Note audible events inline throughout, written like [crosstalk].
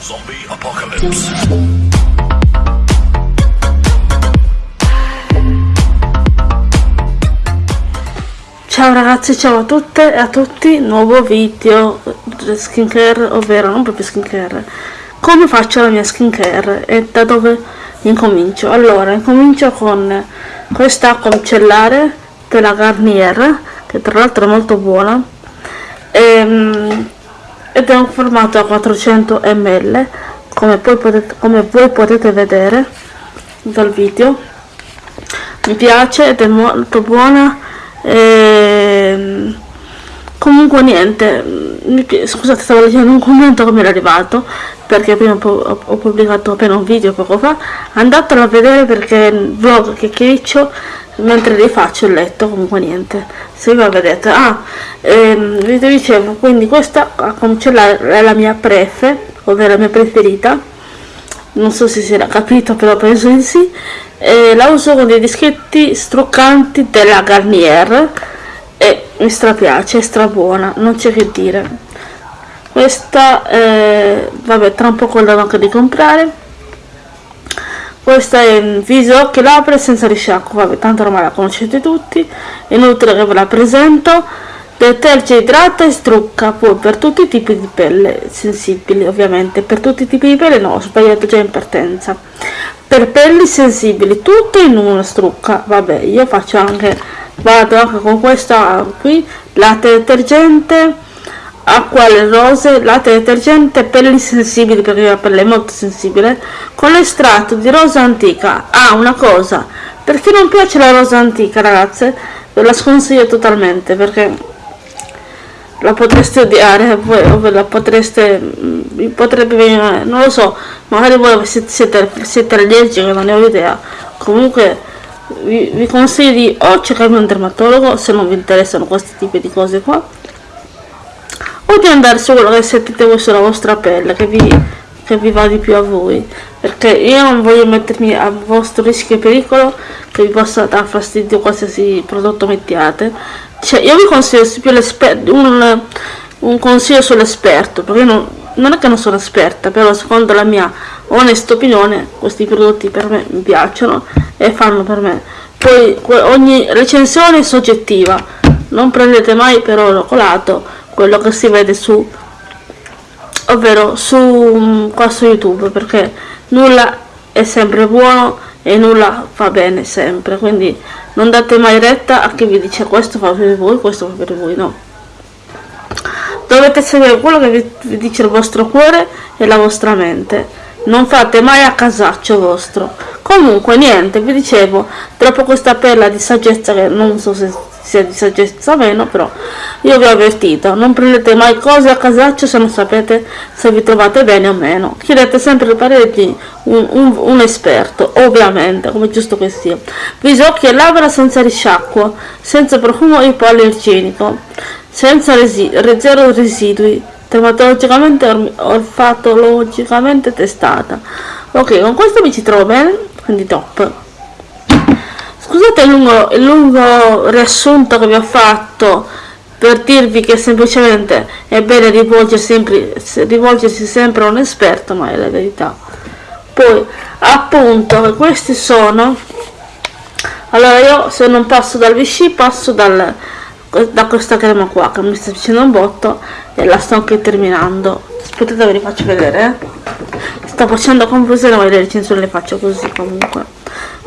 Zombie Apocalypse. Ciao ragazzi, ciao a tutte e a tutti, nuovo video skincare, ovvero non proprio skincare, come faccio la mia skincare e da dove incomincio. Allora, incomincio con questa acqua micellare della Garnier, che tra l'altro è molto buona, ehm, ed è un formato a 400 ml, come, potete, come voi potete vedere dal video. Mi piace ed è molto buona. Ehm, comunque niente scusate stavo leggendo un commento mi era arrivato perché prima ho, pubblicato appena un video poco fa andatelo a vedere perché il vlog che chiacchiericcio mentre rifaccio il letto comunque niente se vi vedete ah ehm, vi dicevo quindi questa a cominciare è la mia prefe ovvero la mia preferita non so se si era capito però penso di sì e la uso con dei dischetti struccanti della Garnier e mi strapiace, è strabuona, non c'è che dire. Questa, eh, vabbè, tra un po' la anche di comprare. Questa è in viso, occhi, labbra senza risciacquo, vabbè, tanto ormai la conoscete tutti, inutile che ve la presento. Deterge, idrata e strucca, poi per tutti i tipi di pelle sensibili, ovviamente. Per tutti i tipi di pelle no, ho sbagliato già in partenza. Per pelli sensibili, tutto in una strucca, vabbè, io faccio anche vado anche con questa qui latte detergente acqua alle rose latte detergente pelli sensibili perché la pelle è molto sensibile con l'estratto di rosa antica. Ah una cosa per chi non piace la rosa antica ragazze ve la sconsiglio totalmente perché la potreste odiare o ve la potreste vi potrebbe venire non lo so magari voi siete, siete allergici non ne ho idea. Comunque vi, vi consiglio di o cercarvi un dermatologo se non vi interessano questi tipi di cose qua o di andare su quello che sentite voi sulla vostra pelle che vi, che vi va di più a voi. Perché io non voglio mettermi a vostro rischio e pericolo che vi possa dar fastidio qualsiasi prodotto mettiate. Cioè io vi consiglio più un, un consiglio sull'esperto perché non, non è che non sono esperta però secondo la mia onesta opinione questi prodotti per me mi piacciono e fanno per me. Poi ogni recensione è soggettiva non prendete mai per oro colato quello che si vede su ovvero su mm, qua su youtube perché nulla è sempre buono e nulla fa bene sempre quindi non date mai retta a chi vi dice questo fa per voi questo fa per voi no. Dovete seguire quello che vi, dice il vostro cuore e la vostra mente. Non fate mai a casaccio vostro. Comunque niente vi dicevo troppo questa perla di saggezza che non so se sia di saggezza o meno però io vi ho avvertito non prendete mai cose a casaccio se non sapete se vi trovate bene o meno. Chiedete sempre il parere di un, un, un, esperto ovviamente come giusto che sia. Viso occhi e labbra senza risciacquo senza profumo ipoallergenico senza resi zero residui dermatologicamente olfatologicamente testata. Ok con questo mi ci trovo bene? Quindi top scusate il lungo, il lungo riassunto che vi ho fatto per dirvi che semplicemente è bene rivolgersi sempre, rivolgersi sempre a un esperto ma è la verità. Poi appunto questi sono allora io se non passo dal Vichy passo dal da questa crema qua che mi sta facendo un botto e la sto anche terminando. Aspettate ve li faccio vedere eh. sto facendo confusione ma le recensioni le faccio così comunque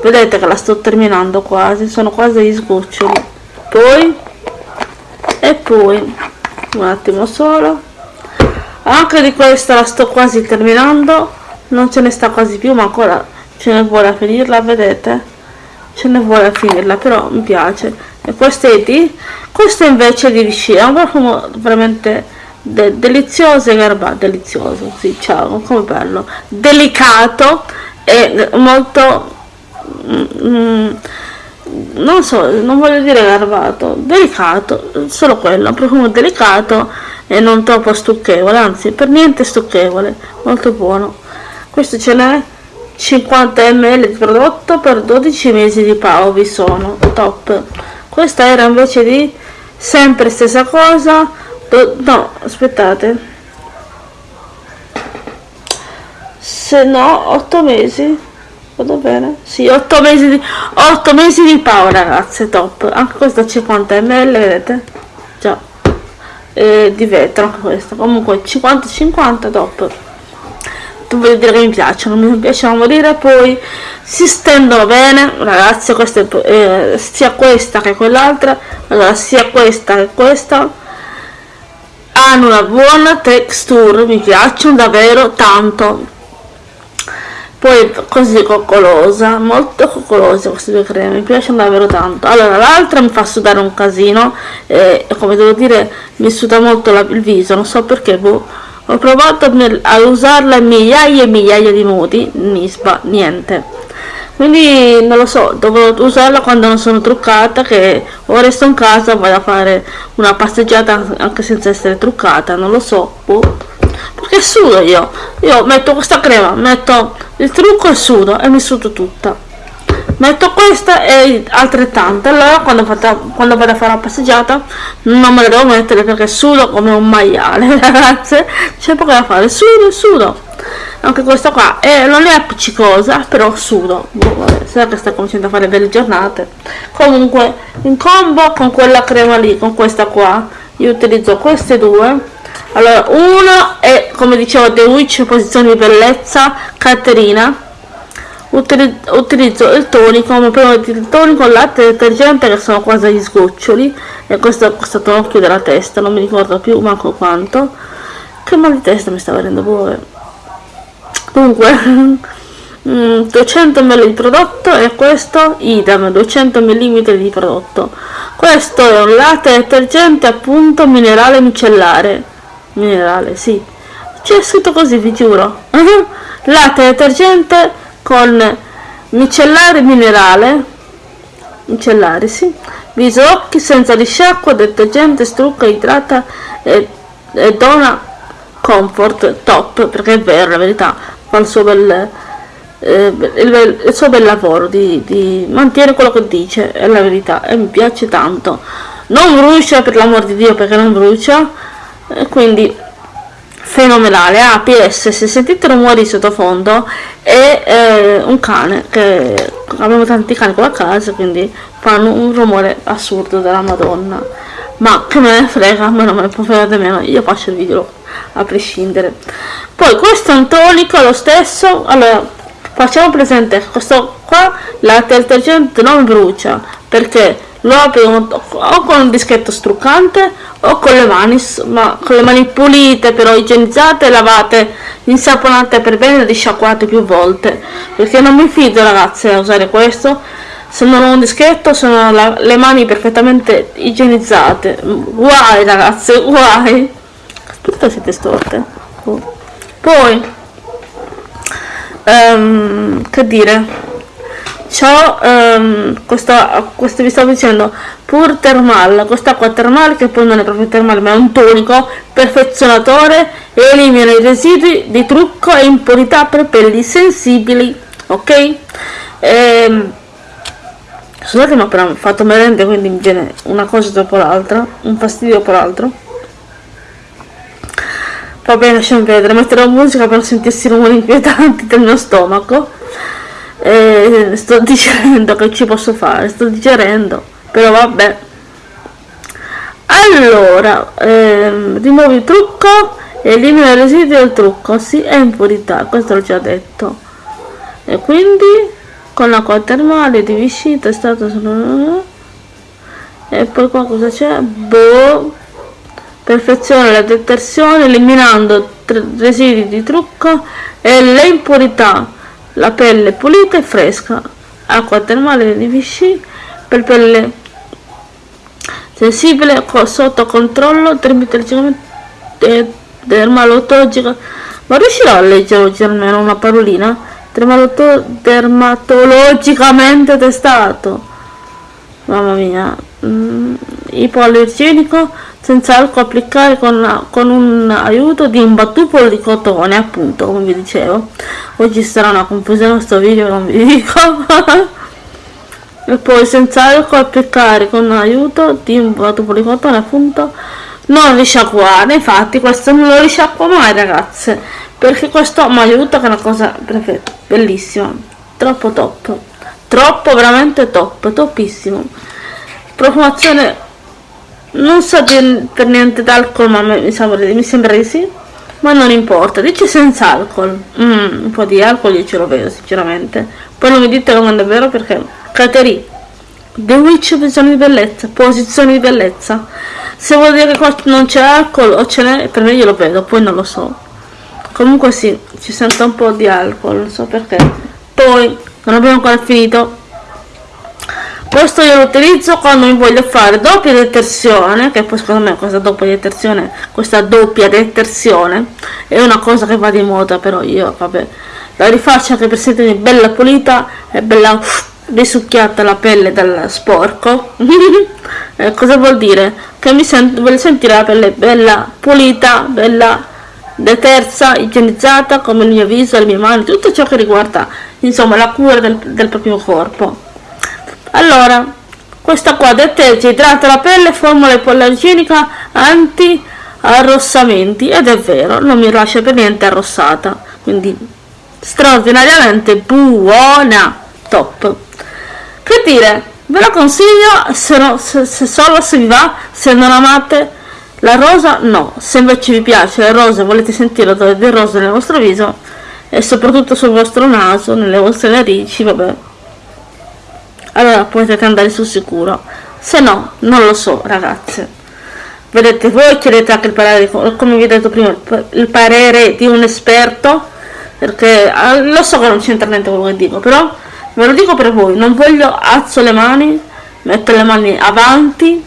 vedete che la sto terminando quasi sono quasi gli sgoccioli. Poi e poi un attimo solo. Anche di questa la sto quasi terminando non ce ne sta quasi più ma ancora ce ne vuole a finirla vedete? Ce ne vuole a finirla però mi piace. E questo è di questo invece di Vichy è un profumo veramente de delizioso e garbato delizioso sì ciao come bello. Delicato e molto mm, non so non voglio dire garbato delicato solo quello un profumo delicato e non troppo stucchevole anzi per niente stucchevole molto buono. Questo ce n'è 50 ml di prodotto per 12 mesi di pao vi sono top. Questa era invece di sempre stessa cosa do, no aspettate. Se no 8 mesi vado bene. Sì 8 mesi di 8 mesi di paura ragazze top. Anche questo 50 ml vedete? Già. Eh, di vetro anche questo comunque 50 50 top. Voglio dire che mi piacciono mi piacciono morire poi si stendono bene ragazzi queste, eh, sia questa che quell'altra. Allora sia questa che questa. Hanno una buona texture mi piacciono davvero tanto poi così coccolosa molto coccolosa queste due creme mi piacciono davvero tanto. Allora l'altra mi fa sudare un casino e come devo dire mi suda molto la, il viso non so perché boh. Ho provato a usarla in migliaia e migliaia di modi nisba niente quindi non lo so devo usarla quando non sono truccata che o resto in casa vado a fare una passeggiata anche senza essere truccata non lo so boh. perché sudo io io metto questa crema metto il trucco e sudo e mi sudo tutta metto questa e altrettante. Allora quando, fatta, quando vado a fare la passeggiata non me la devo mettere perché sudo come un maiale [laughs] ragazze. C'è poco da fare. Sudo sudo. Anche questa qua. Eh, non è appiccicosa però sudo. Boh, vabbè, sa che sta cominciando a fare belle giornate. Comunque in combo con quella crema lì con questa qua io utilizzo queste due. Allora uno è come dicevo The Witch posizione di bellezza Caterina utilizzo il tonico come prima il tonico latte detergente che sono quasi gli sgoccioli e questo è questo tonocchio della testa non mi ricordo più manco quanto. Che mal di testa mi sta venendo pure. Comunque 200 [laughs] mm, ml di prodotto e questo idem 200 mm di prodotto. Questo è un latte detergente appunto minerale micellare. Minerale sì. C'è scritto così vi giuro. [laughs] Latte detergente con micellare minerale micellare sì viso occhi senza risciacqua detergente strucca idrata e, e dona comfort top perché è vero la verità fa il suo bel, eh, il, il, suo bel lavoro di, di mantenere quello che dice è la verità e mi piace tanto. Non brucia per l'amor di dio perché non brucia e quindi fenomenale. Ah ps se sentite rumori sottofondo è eh, un cane che abbiamo tanti cani qua a casa quindi fanno un rumore assurdo della madonna. Ma che me ne frega ma non me ne può fregare meno io faccio il video a prescindere. Poi questo è un tonico lo stesso allora facciamo presente questo qua la detergente non brucia perché lo apro o con un dischetto struccante o con le mani ma con le mani pulite però igienizzate lavate insaponate per bene e risciacquate più volte. Perché non mi fido ragazze a usare questo. Se non ho un dischetto sono la, le mani perfettamente igienizzate. Guai ragazze guai tutte siete storte. Oh. poi um, che dire ciò um, questa, questo vi stavo dicendo pur thermal quest'acqua termale che poi non è proprio termale ma è un tonico perfezionatore elimina i residui di trucco e impurità per pelli sensibili ok ehm, scusate ma però ho fatto merende quindi mi viene una cosa dopo l'altra un fastidio dopo l'altro Va bene, lasciamo vedere, metterò musica per sentirsi rumori inquietanti del mio stomaco. E sto digerendo, che ci posso fare? Sto digerendo, però vabbè. Allora, ehm, rimuovi il trucco, elimina i residui del trucco, sì, è impurità, questo l'ho già detto. E quindi, con l'acqua termale di Vichy, testato su... E poi qua cosa c'è? Boh perfeziona la detersione eliminando residui di trucco e le impurità la pelle pulita e fresca acqua termale di Vichy per pelle sensibile sotto controllo dermatologica. Ma riuscirò a leggere oggi almeno una parolina? Dermatologicamente testato. Mamma mia mm, ipoallergenico senza alcol applicare con, con, un aiuto di un battupolo di cotone appunto come vi dicevo. Oggi sarà una confusione questo video non vi [laughs] dico. E poi senza alcol applicare con aiuto di un battupolo di cotone appunto non risciacquare. Infatti questo non lo risciacqua mai ragazze perché questo mi aiuta che è una cosa perfetta bellissima. Troppo top. Troppo veramente top. Topissimo profumazione non so per niente d'alcol ma mi sembra, mi sembra di sì ma non importa dice senza alcol. Mm, un po' di alcol io ce lo vedo sinceramente. Poi non mi dite non è vero perché Caterì The Witch visione di bellezza posizione di bellezza. Se vuol dire che non c'è alcol o ce n'è per me io lo vedo poi non lo so. Comunque sì ci sento un po' di alcol non so perché. Poi non abbiamo ancora finito questo io lo utilizzo quando mi voglio fare doppia detersione che poi secondo me questa doppia detersione questa doppia detersione è una cosa che va di moda però io vabbè la rifaccio anche per sentirmi bella pulita e bella risucchiata la pelle dal sporco [laughs] eh, cosa vuol dire? che mi sento, voglio sentire la pelle bella pulita bella detersa, igienizzata come il mio viso, le mie mani tutto ciò che riguarda insomma la cura del, del proprio corpo allora, questa qua deterge, idrata la pelle, formula ipoallergenica anti arrossamenti ed è vero, non mi lascia per niente arrossata, quindi straordinariamente buona, top. Che dire, ve la consiglio se, no, se, se solo se vi va, se non amate la rosa no, se invece vi piace la rosa e volete sentire l'odore del rosa nel vostro viso e soprattutto sul vostro naso, nelle vostre narici, vabbè, allora potete andare sul sicuro. Se no non lo so ragazze. Vedete voi chiedete anche il parere come vi ho detto prima il parere di un esperto perché ah, lo so che non c'entra niente quello che dico però ve lo dico per voi. Non voglio alzo le mani metto le mani avanti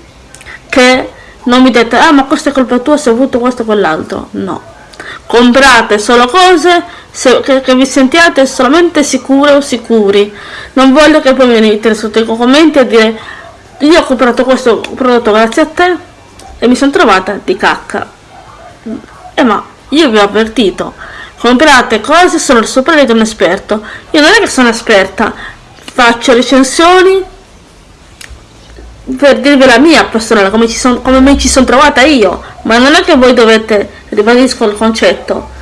che non mi dite ah ma questa è colpa tua se ho avuto questo o quell'altro. No. Comprate solo cose se, che, che, vi sentiate solamente sicure o sicuri. Non voglio che poi venite sotto i commenti a dire io ho comprato questo prodotto grazie a te e mi sono trovata di cacca. E eh, ma io vi ho avvertito. Comprate cose solo sopra di un esperto. Io non è che sono esperta. Faccio recensioni per dirvi la mia personale come, son, come mi ci sono trovata io. Ma non è che voi dovete ribadisco il concetto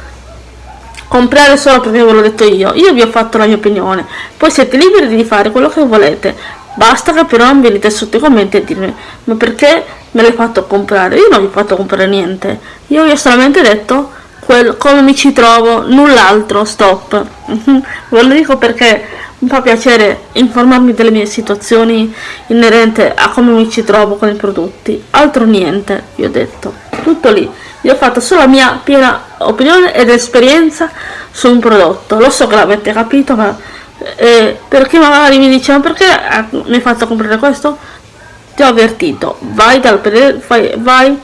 comprare solo perché ve l'ho detto io. Io vi ho fatto la mia opinione. Poi siete liberi di fare quello che volete. Basta che però non venite sotto i commenti a dirmi ma perché me l'hai fatto comprare? Io non vi ho fatto comprare niente. Io vi ho solamente detto quel, come mi ci trovo null'altro stop. [laughs] Ve lo dico perché mi fa piacere informarmi delle mie situazioni inerente a come mi ci trovo con i prodotti. Altro niente vi ho detto tutto lì. Io ho fatto solo la mia piena opinione ed esperienza su un prodotto. Lo so che l'avete capito ma eh, per chi magari mi dice ma perché mi hai fatto comprare questo? Ti ho avvertito. Vai, dal, vai, vai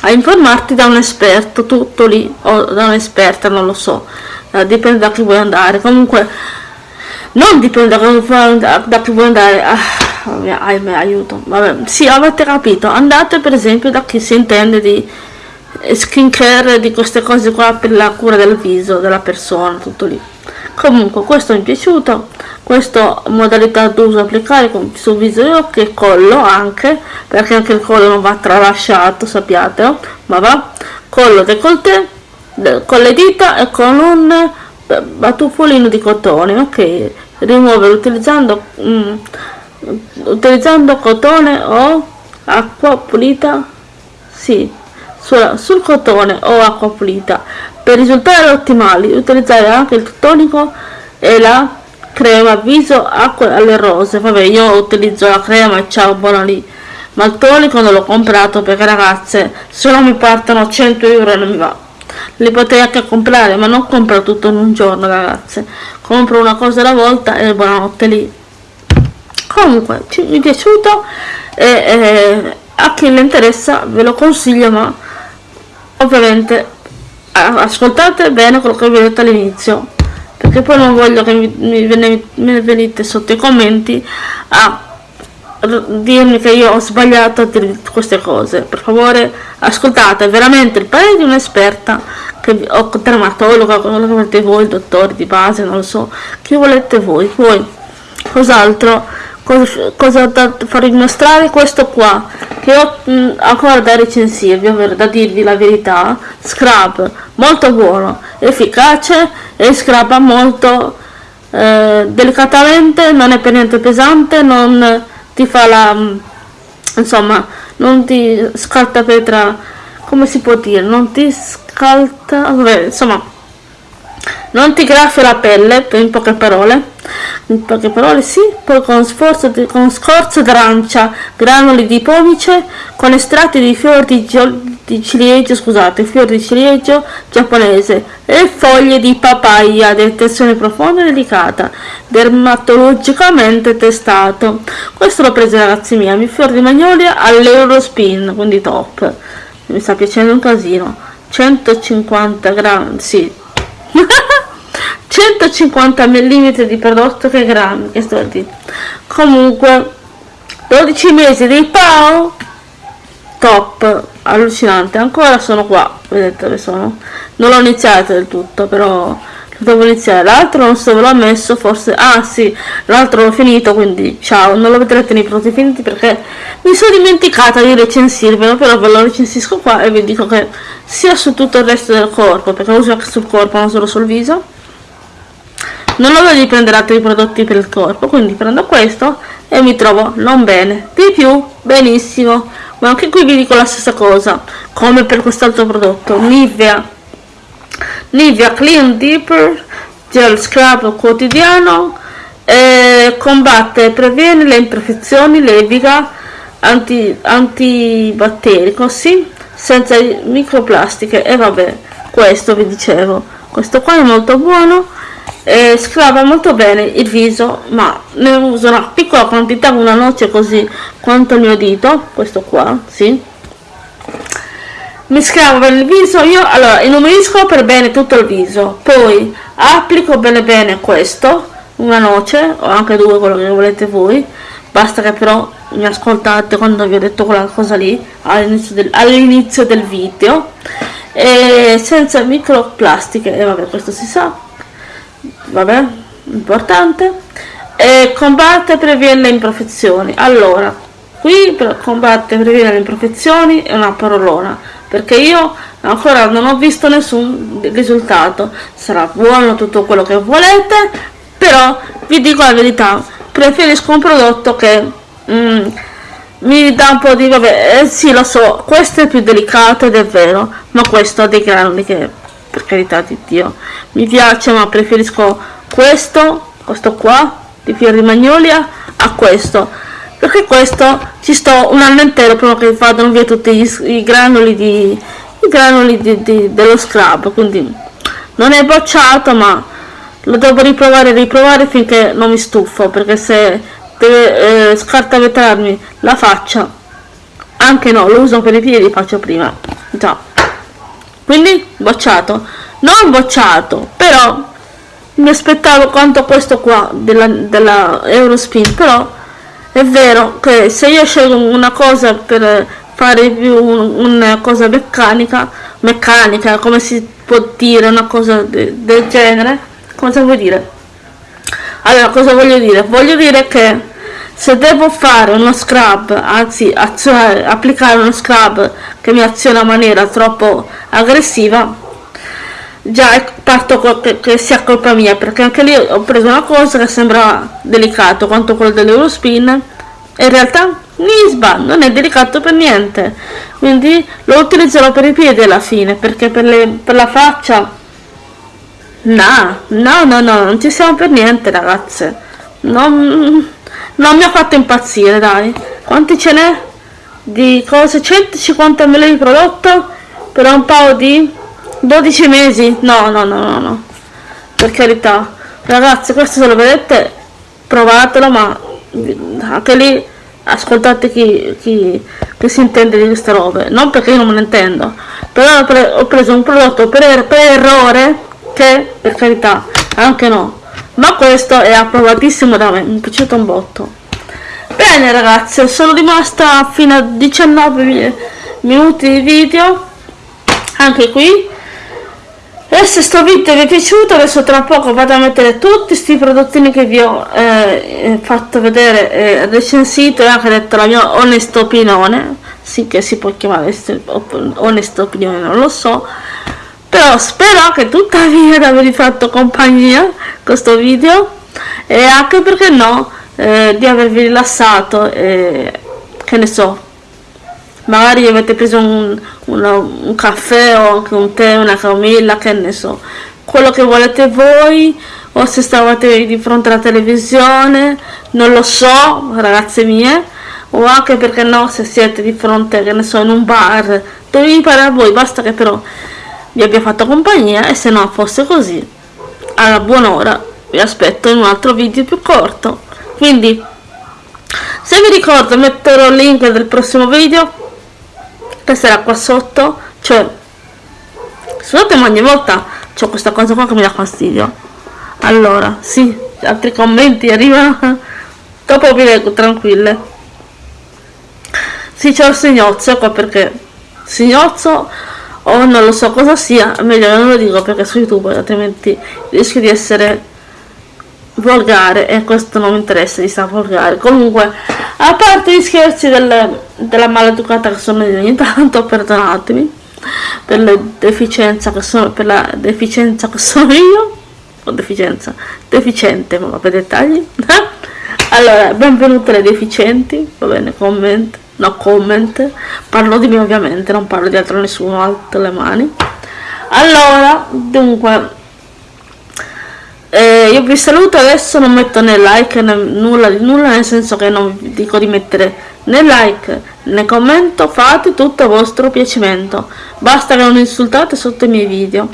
a informarti da un esperto. Tutto lì o da un'esperta non lo so. Eh, dipende da chi vuoi andare. Comunque non dipende da, da chi vuoi andare. Ah, ahimè, aiuto. Vabbè sì avete capito. Andate per esempio da chi si intende di skincare di queste cose qua per la cura del viso della persona tutto lì. Comunque questo mi è piaciuto. Questa modalità d'uso applicare sul viso e occhi e collo anche perché anche il collo non va tralasciato sappiate ma va. Collo decolleté con le dita e con un batuffolino di cotone ok? Rimuovere utilizzando mm, utilizzando cotone o acqua pulita sì sulla, sul cotone o acqua pulita. Per risultati ottimali utilizzare anche il tonico e la crema viso acqua alle rose. Vabbè io utilizzo la crema e ciao buona lì. Ma il tonico non l'ho comprato perché ragazze se non mi partono 100 euro non mi va. Li potrei anche comprare ma non compro tutto in un giorno ragazze. Compro una cosa alla volta e buonanotte lì. Comunque mi è piaciuto e, e a chi le interessa ve lo consiglio ma ovviamente ascoltate bene quello che vi ho detto all'inizio perché poi non voglio che mi, mi, venite sotto i commenti a dirmi che io ho sbagliato a dire queste cose. Per favore ascoltate veramente il parere di un'esperta o dermatologa quello che volete voi dottore di base non lo so chi volete voi. Poi cos'altro cosa, cosa da farvi mostrare questo qua che ho mh, mm, ancora da recensirvi ovvero da dirvi la verità scrub molto buono efficace e scraba molto eh, delicatamente non è per niente pesante non ti fa la mm, insomma non ti scalta petra come si può dire non ti scalta insomma non ti graffia la pelle in poche parole. In poche parole sì poi con, sforzo di, con scorzo d'arancia granuli di pomice con estratti di fiori di, di ciliegio scusate fiori di ciliegio giapponese e foglie di papaya di tensione profonda e delicata dermatologicamente testato. Questo l'ho preso ragazzi miei fiori di magnolia all'Eurospin quindi top. Mi sta piacendo un casino. 150 grammi sì [laughs] 150 mm di prodotto che grammi che sto dire. Comunque 12 mesi di PAO top allucinante. Ancora sono qua vedete dove sono. Non l'ho iniziato del tutto però devo iniziare l'altro non so ve l'ho messo forse ah sì l'altro l'ho finito quindi ciao non lo vedrete nei prodotti finiti perché mi sono dimenticata di recensirvelo però ve lo recensisco qua e vi dico che sia su tutto il resto del corpo perché lo uso anche sul corpo non solo sul viso. Non ho voglia di prendere altri prodotti per il corpo quindi prendo questo e mi trovo non bene. Di più benissimo ma anche qui vi dico la stessa cosa come per quest'altro prodotto Nivea Nivea Clean Deeper Gel Scrub quotidiano eh, combatte e previene le imperfezioni leviga anti, antibatterico sì senza microplastiche. E vabbè questo vi dicevo. Questo qua è molto buono eh, scrava molto bene il viso ma ne uso una piccola quantità una noce così quanto il mio dito questo qua sì mi scravo bene il viso io allora inumisco per bene tutto il viso poi applico bene bene questo una noce o anche due quello che volete voi basta che però mi ascoltate quando vi ho detto quella cosa lì all'inizio del, all'inizio del video e senza microplastiche e vabbè questo si sa vabbè importante e combatte e previene le imperfezioni. Allora qui per combatte e previene le imperfezioni è una parolona perché io ancora non ho visto nessun risultato. Sarà buono tutto quello che volete però vi dico la verità preferisco un prodotto che mm, mi dà un po' di vabbè eh, sì lo so questo è più delicato ed è vero ma questo ha dei granuli che per carità di Dio mi piace ma preferisco questo questo qua di fiori magnolia a questo perché questo? Ci sto un anno intero prima che vadano via tutti gli, i granuli di i granuli di, di, dello scrub quindi non è bocciato ma lo devo riprovare e riprovare finché non mi stufo perché se deve eh, scartavetrarmi la faccia anche no lo uso per i piedi faccio prima. Già. Quindi bocciato. Non bocciato però mi aspettavo quanto questo qua della, della Eurospin però è vero che se io scelgo una cosa per fare più un, una cosa meccanica meccanica come si può dire una cosa de, del genere cosa vuol dire? Allora cosa voglio dire? Voglio dire che se devo fare uno scrub anzi applicare uno scrub che mi aziona in maniera troppo aggressiva già parto che, che sia colpa mia perché anche lì ho preso una cosa che sembra delicato quanto quello dell'Eurospin e in realtà Nisba non è delicato per niente. Quindi lo utilizzerò per i piedi alla fine perché per, le, per la faccia no no no no non ci siamo per niente ragazze. Non non mi ha fatto impazzire dai. Quanti ce n'è? Di cose 150 ml di prodotto per un paio di 12 mesi? No no no no no. Per carità. Ragazzi questo se lo vedete provatelo ma anche lì ascoltate chi, chi, chi si intende di queste robe. Non perché io non me ne intendo però ho, pre ho preso un prodotto per, er per errore che per carità anche no. Ma questo è approvatissimo da me mi è piaciuto un botto. Bene ragazzi sono rimasta fino a 19 minuti di video anche qui e se sto video vi è piaciuto adesso tra poco vado a mettere tutti questi prodottini che vi ho eh, fatto vedere eh, recensito e anche detto la mia onesta opinione. Sì che si può chiamare onesta opinione non lo so. Però spero che tuttavia di avervi fatto compagnia questo video e anche perché no eh, di avervi rilassato e che ne so. Magari avete preso un, una, un caffè o anche un tè, una camomilla, che ne so, quello che volete voi o se stavate di fronte alla televisione, non lo so, ragazze mie, o anche perché no, se siete di fronte, che ne so, in un bar, dove vi pare a voi, basta che però vi abbia fatto compagnia e se no fosse così, alla buon'ora vi aspetto in un altro video più corto. Quindi, se vi ricordo metterò il link del prossimo video che sarà qua sotto cioè scusate ma ogni volta c'ho questa cosa qua che mi dà fastidio. Allora sì altri commenti arrivano [laughs] dopo vi leggo tranquille. Sì c'è il signozzo qua perché signozzo o non lo so cosa sia meglio non lo dico perché su youtube altrimenti rischio di essere volgare e questo non mi interessa di stare volgare. Comunque a parte gli scherzi del, della maleducata che sono di ogni tanto perdonatemi per la deficienza che sono per la deficienza che sono io. O deficienza. Deficiente ma per dettagli. [laughs] Allora benvenute le deficienti. Va bene comment no comment. Parlo di me ovviamente non parlo di altro nessuno alto le mani. Allora dunque eh, io vi saluto adesso non metto né like né nulla di nulla nel senso che non vi dico di mettere né like né commento fate tutto a vostro piacimento. Basta che non insultate sotto i miei video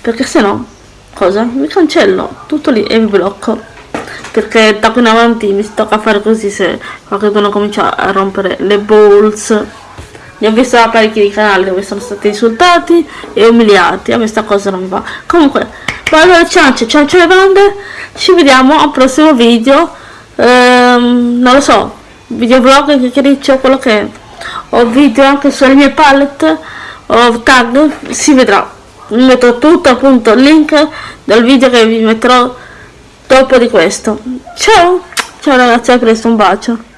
perché se no cosa? Vi cancello tutto lì e vi blocco. Perché da qui in avanti mi tocca fare così se qualcuno comincia a rompere le balls. Ne ho visto parecchi di canali dove sono stati insultati e umiliati a me sta cosa non mi va. Comunque allora ciance ciance le bande ci vediamo al prossimo video. Ehm, non lo so video vlog che chiacchiericcio quello che è. O video anche sulle mie palette o tag si vedrà. Metto tutto appunto il link del video che vi metterò dopo di questo. Ciao! Ciao ragazzi a presto un bacio